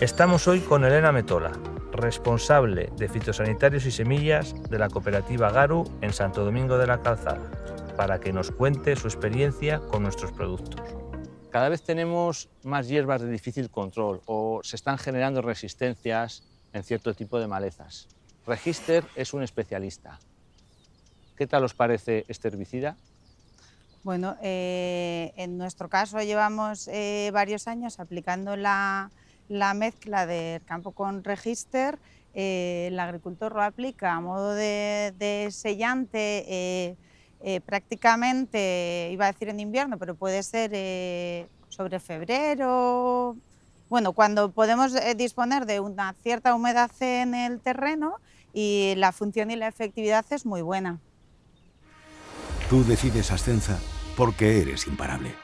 Estamos hoy con Elena Metola, responsable de fitosanitarios y semillas de la cooperativa Garu en Santo Domingo de la Calzada, para que nos cuente su experiencia con nuestros productos. Cada vez tenemos más hierbas de difícil control o se están generando resistencias en cierto tipo de malezas. Register es un especialista. ¿Qué tal os parece este herbicida? Bueno, eh, en nuestro caso llevamos eh, varios años aplicando la, la mezcla del campo con register, eh, el agricultor lo aplica a modo de, sellante eh, eh, prácticamente, iba a decir en invierno, pero puede ser sobre febrero, bueno, cuando podemos disponer de una cierta humedad en el terreno y la función y la efectividad es muy buena. Tú decides Ascenza porque eres imparable.